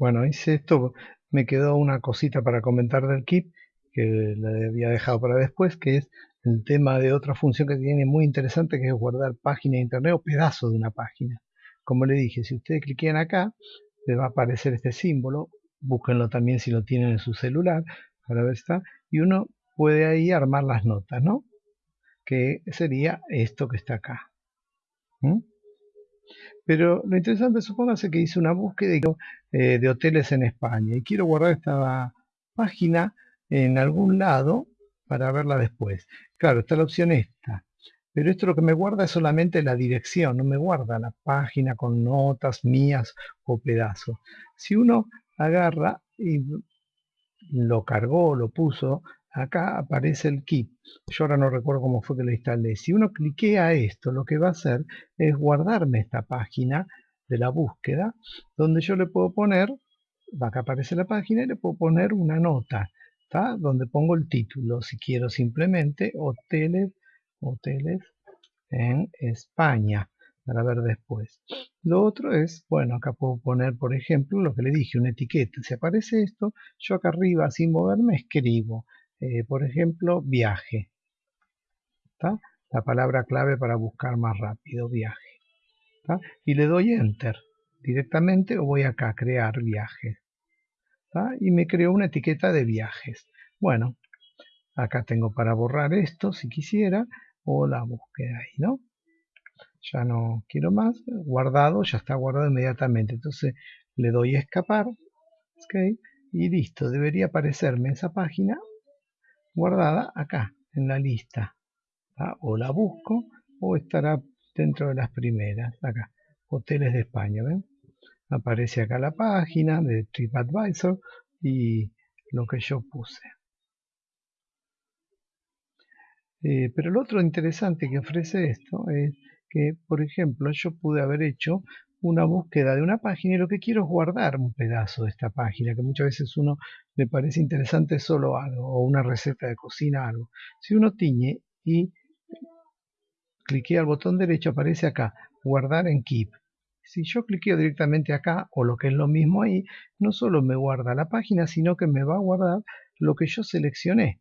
Bueno, hice esto, me quedó una cosita para comentar del Keep que la había dejado para después, que es el tema de otra función que tiene muy interesante, que es guardar página de internet o pedazo de una página. Como le dije, si ustedes cliquean acá, les va a aparecer este símbolo, búsquenlo también si lo tienen en su celular, para ver está, y uno puede ahí armar las notas, ¿no? Que sería esto que está acá. Pero lo interesante, supóngase que hice una búsqueda eh, de hoteles en España y quiero guardar esta página en algún lado para verla después. Claro, está la opción esta. Pero esto lo que me guarda es solamente la dirección, no me guarda la página con notas mías o pedazos. Si uno agarra y lo cargó, lo puso, acá aparece el keep. Yo ahora no recuerdo cómo fue que lo instalé. Si uno cliquea esto, lo que va a hacer es guardarme esta página de la búsqueda, donde yo le puedo poner, acá aparece la página, y le puedo poner una nota donde pongo el título, si quiero simplemente hoteles, hoteles en España, para ver después. Lo otro es, bueno, acá puedo poner, por ejemplo, lo que le dije, una etiqueta. Si aparece esto, yo acá arriba, sin moverme, escribo, eh, por ejemplo, viaje. La palabra clave para buscar más rápido, viaje. Y le doy Enter directamente o voy acá a crear viaje y me creó una etiqueta de viajes. Bueno, acá tengo para borrar esto si quisiera o la búsqueda ahí, ¿no? Ya no quiero más, guardado, ya está guardado inmediatamente. Entonces le doy a escapar. Y listo, debería aparecerme esa página guardada acá, en la lista. O la busco o estará dentro de las primeras, acá, hoteles de España, ¿ven? aparece acá la página de TripAdvisor y lo que yo puse. Eh, pero lo otro interesante que ofrece esto es que, por ejemplo, yo pude haber hecho una búsqueda de una página y lo que quiero es guardar un pedazo de esta página, que muchas veces uno le parece interesante solo algo, o una receta de cocina, algo. Si uno tiñe y cliquea al botón derecho, aparece acá, guardar en Keep. Si yo cliqueo directamente acá, o lo que es lo mismo ahí, no solo me guarda la página, sino que me va a guardar lo que yo seleccioné.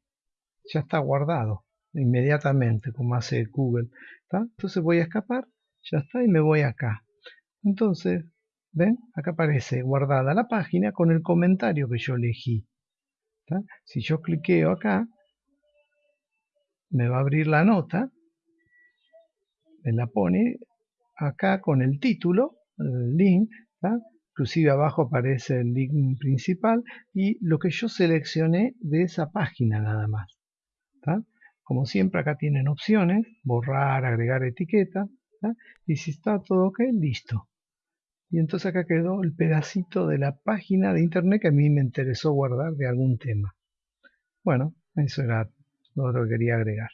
Ya está guardado inmediatamente, como hace Google. Entonces voy a escapar, ya está, y me voy acá. Entonces, ¿ven? Acá aparece guardada la página con el comentario que yo elegí. Si yo cliqueo acá, me va a abrir la nota, me la pone acá con el título el link, inclusive abajo aparece el link principal y lo que yo seleccioné de esa página nada más. Como siempre acá tienen opciones, borrar, agregar etiqueta, y si está todo ok, listo. Y entonces acá quedó el pedacito de la página de internet que a mí me interesó guardar de algún tema. Bueno, eso era lo que quería agregar.